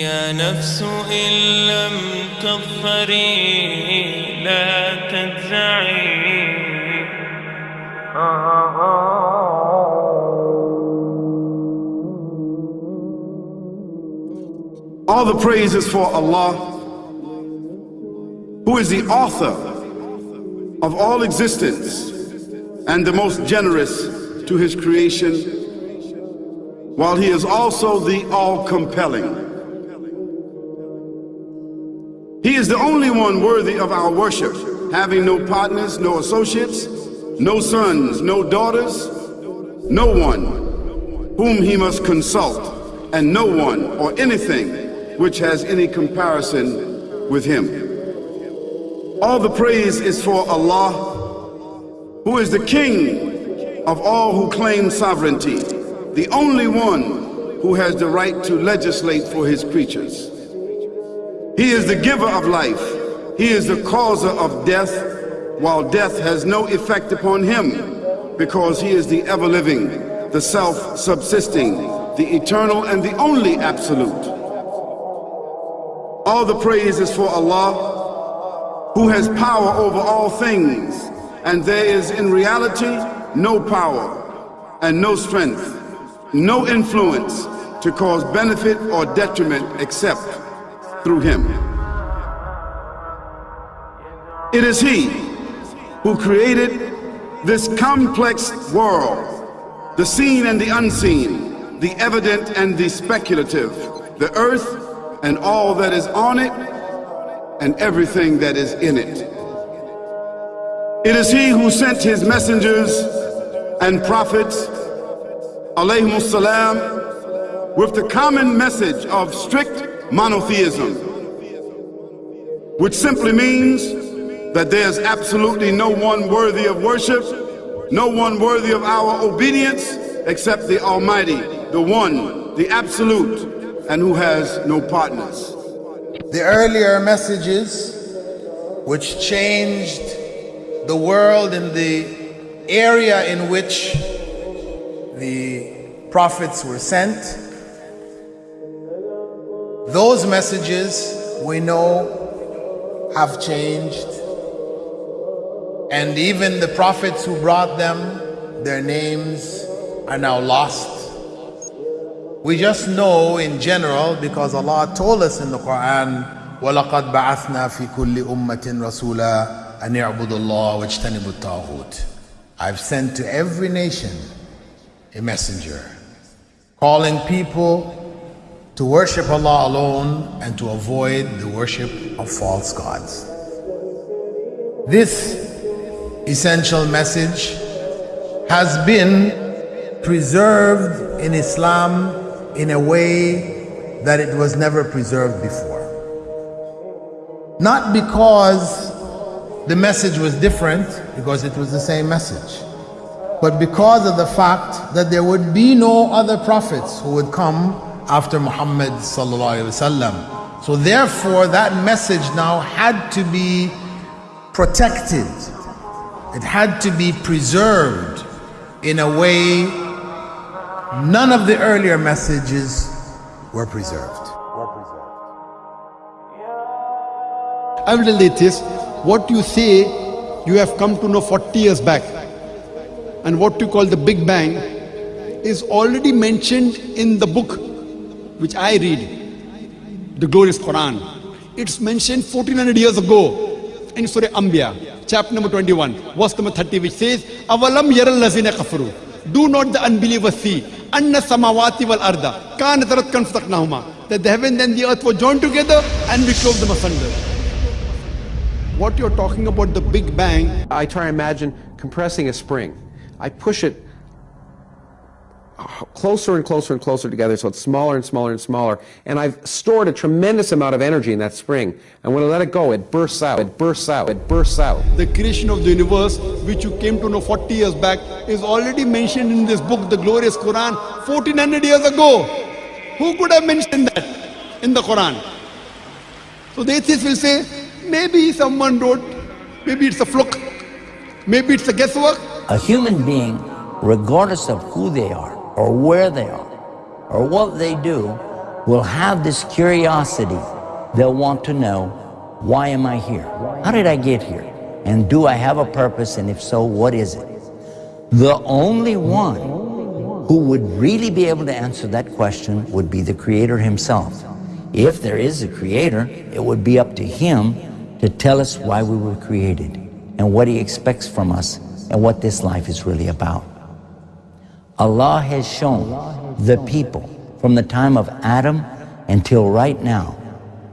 يا نفس إن لم تظفري لا تجزعي All the praise is for Allah, who is the author of all existence and the most generous to his creation, while he is also the all-compelling. He is the only one worthy of our worship, having no partners, no associates, no sons, no daughters, no one whom he must consult, and no one or anything which has any comparison with him. All the praise is for Allah, who is the King of all who claim sovereignty, the only one who has the right to legislate for his creatures. He is the giver of life. He is the causer of death, while death has no effect upon him, because he is the ever-living, the self-subsisting, the eternal and the only absolute. All the praise is for Allah, who has power over all things, and there is in reality no power and no strength, no influence to cause benefit or detriment except through Him. It is He who created this complex world, the seen and the unseen, the evident and the speculative, the earth and all that is on it and everything that is in it. It is he who sent his messengers and prophets, alayhimus salam, with the common message of strict monotheism, which simply means that there's absolutely no one worthy of worship, no one worthy of our obedience except the Almighty, the One, the Absolute, and who has no partners. The earlier messages which changed the world in the area in which the prophets were sent, those messages we know have changed. And even the prophets who brought them, their names are now lost. We just know in general because Allah told us in the Quran, وَلَقَدْ بَعَثْنَا فِي كُلِّ أُمَّةٍ رَسُولًا أَنْ يَعْبُدُوا اللَّهَ وَاجْتَنِبُوا الطَّاغُوتِ I've sent to every nation a messenger, calling people to worship Allah alone and to avoid the worship of false gods. This essential message has been preserved in Islam in a way that it was never preserved before. Not because the message was different, because it was the same message, but because of the fact that there would be no other prophets who would come after Muhammad. So therefore that message now had to be protected. It had to be preserved in a way None of the earlier messages were preserved. I will relate this. What you say you have come to know 40 years back and what you call the Big Bang is already mentioned in the book which I read, the glorious Quran. It's mentioned 1400 years ago in Surah Anbiya, chapter number 21, verse number 30, which says, lazina kafaru. Do not the unbelievers see wal arda kanat ratkan fataqnahuma that the heaven and the earth were joined together and we clove them asunder what you're talking about the big bang i try to imagine compressing a spring i push it closer and closer and closer together so it's smaller and smaller and smaller. And I've stored a tremendous amount of energy in that spring. And when I let it go it bursts out it bursts out it bursts out. The creation of the universe which you came to know 40 years back is already mentioned in this book the glorious Quran 1400 years ago. Who could have mentioned that in the Quran? So the atheists will say maybe someone wrote maybe it's a fluke maybe it's a guesswork. A human being regardless of who they are or where they are or what they do will have this curiosity. They'll want to know, why am I here? How did I get here? And do I have a purpose? And if so, what is it? The only one who would really be able to answer that question would be the Creator Himself. If there is a Creator, it would be up to Him to tell us why we were created and what He expects from us and what this life is really about. Allah has shown the people from the time of Adam until right now,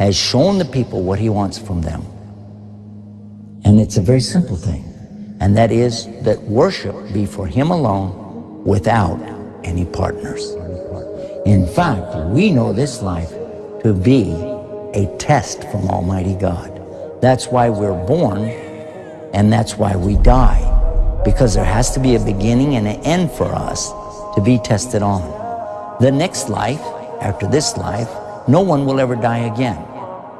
has shown the people what He wants from them. And it's a very simple thing, and that is that worship be for Him alone without any partners. In fact, we know this life to be a test from Almighty God. That's why we're born, and that's why we die, because there has to be a beginning and an end for us to be tested on. The next life, after this life, no one will ever die again.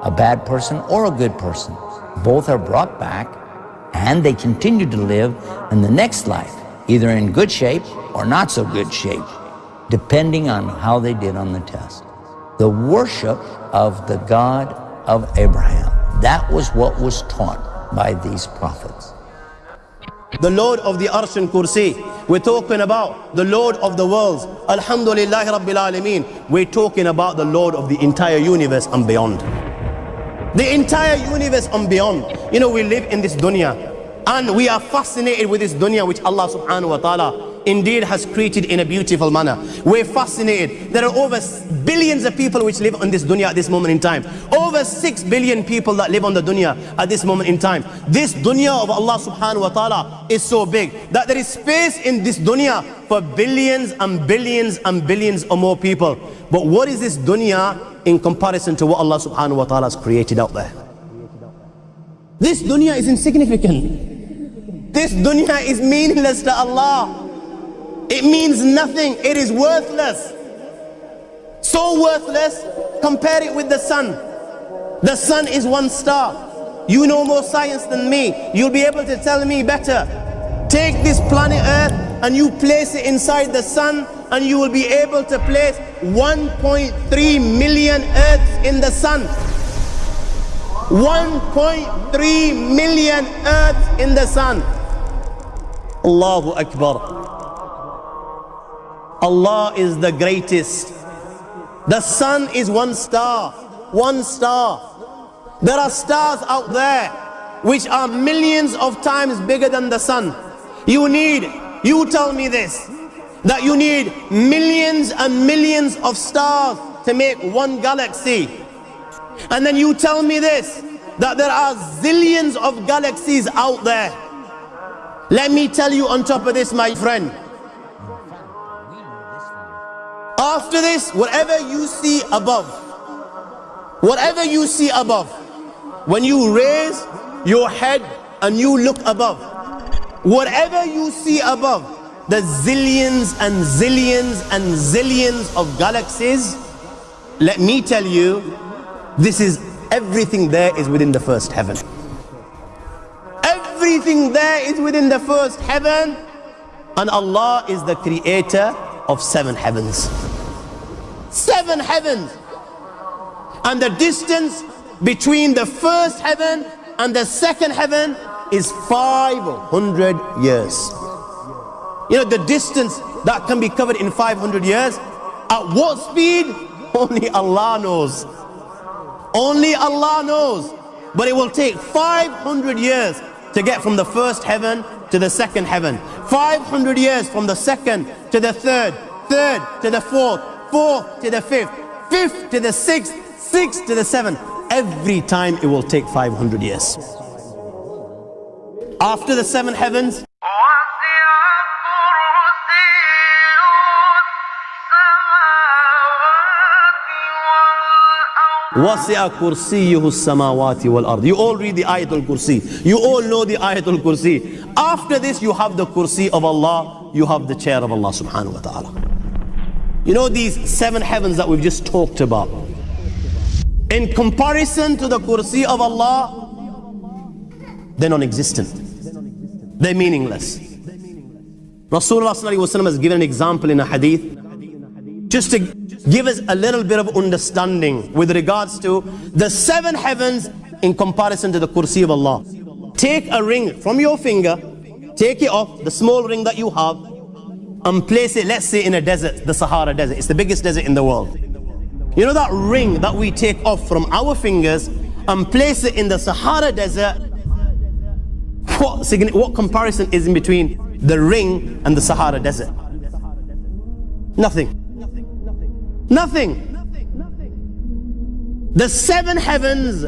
A bad person or a good person. Both are brought back and they continue to live in the next life, either in good shape or not so good shape, depending on how they did on the test. The worship of the God of Abraham, that was what was taught by these prophets. The Lord of the Arsh and Kursi. We're talking about the Lord of the worlds. Alhamdulillah Rabbil Alameen. We're talking about the Lord of the entire universe and beyond. The entire universe and beyond. You know, we live in this dunya and we are fascinated with this dunya which Allah subhanahu wa ta'ala indeed has created in a beautiful manner. We're fascinated. There are over billions of people which live on this dunya at this moment in time. Over 6 billion people that live on the dunya at this moment in time. This dunya of Allah subhanahu wa ta'ala is so big that there is space in this dunya for billions and billions and billions or more people. But what is this dunya in comparison to what Allah subhanahu wa ta'ala has created out there? This dunya is insignificant. This dunya is meaningless to Allah. It means nothing. It is worthless. So worthless, compare it with the sun. The sun is one star. You know more science than me. You'll be able to tell me better. Take this planet Earth and you place it inside the sun and you will be able to place 1.3 million Earths in the sun. 1.3 million Earths in the sun. Allahu Akbar. Allah is the greatest. The sun is one star, one star. There are stars out there which are millions of times bigger than the sun. You need, you tell me this, that you need millions and millions of stars to make one galaxy. And then you tell me this, that there are zillions of galaxies out there. Let me tell you on top of this, my friend, after this, whatever you see above, whatever you see above, when you raise your head and you look above, whatever you see above, the zillions and zillions and zillions of galaxies, let me tell you, this is everything there is within the first heaven. Everything there is within the first heaven, and Allah is the creator of seven heavens. Seven heavens. And the distance between the first heaven and the second heaven is 500 years. You know, the distance that can be covered in 500 years, at what speed? Only Allah knows. Only Allah knows. But it will take 500 years to get from the first heaven to the second heaven. 500 years from the second to the third, third to the fourth, fourth to the fifth, fifth to the sixth, sixth to the seventh. Every time it will take 500 years. After the seven heavens, وَسِعَ كُرْسِيُّهُ السَّمَاوَاتِ وَالْأَرْضِ You all read the Ayatul Kursi. You all know the Ayatul Kursi. After this, you have the Kursi of Allah. You have the chair of Allah subhanahu wa ta'ala. You know these seven heavens that we've just talked about. In comparison to the Kursi of Allah, they're non-existent. They're meaningless. Rasulullah has given an example in a hadith just to give us a little bit of understanding with regards to the seven heavens in comparison to the kursi of Allah. Take a ring from your finger, take it off, the small ring that you have, and place it, let's say, in a desert, the Sahara Desert. It's the biggest desert in the world. You know that ring that we take off from our fingers and place it in the Sahara Desert? What, what comparison is in between the ring and the Sahara Desert? Nothing. Nothing. Nothing. The seven heavens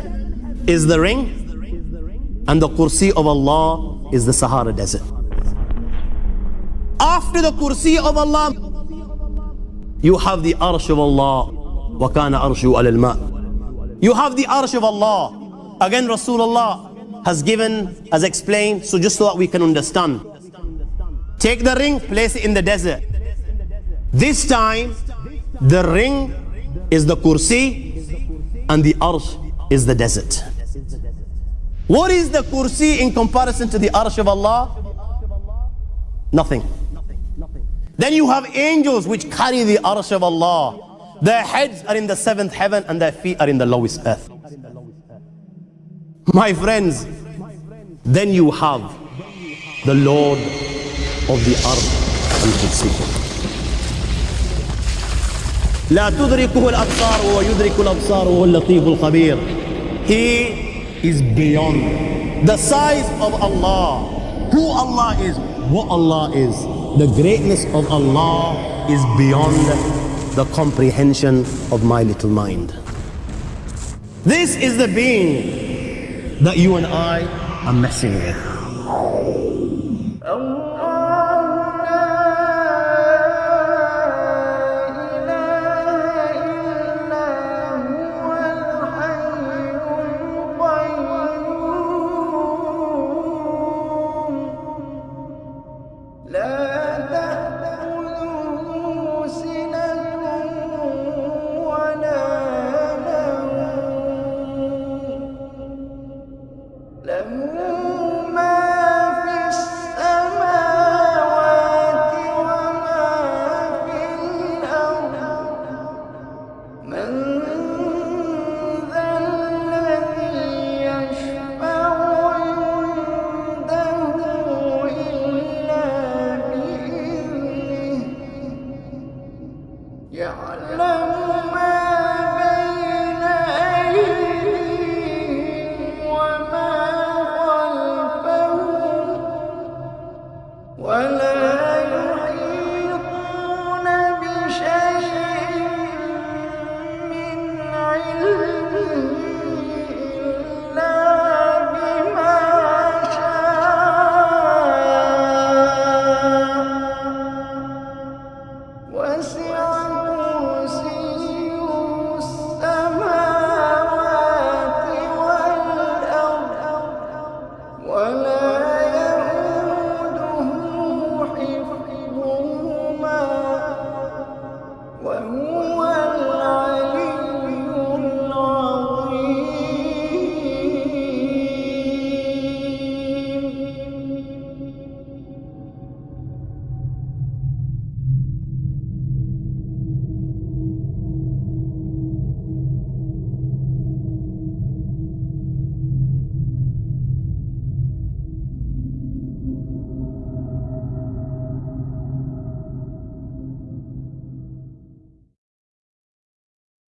is the ring, and the kursi of Allah is the Sahara Desert. After the kursi of Allah, you have the arsh of Allah. وَكَانَ أَرْشُ عَلَى الْمَاءِ You have the arsh of Allah. Again, Rasulullah has given, has explained, so just so that we can understand. Take the ring, place it in the desert. This time, the ring is the kursi and the arsh is the desert. What is the kursi in comparison to the arsh of Allah? Nothing. Then you have angels which carry the arsh of Allah. Their heads are in the seventh heaven and their feet are in the lowest earth. My friends, then you have the Lord of the earth and kursi. لا تدركه الأبصار وهو يدرك الأبصار وهو اللطيف الخبير He is beyond the size of Allah who Allah is what Allah is the greatness of Allah is beyond the comprehension of my little mind. This is the being that you and I are messing with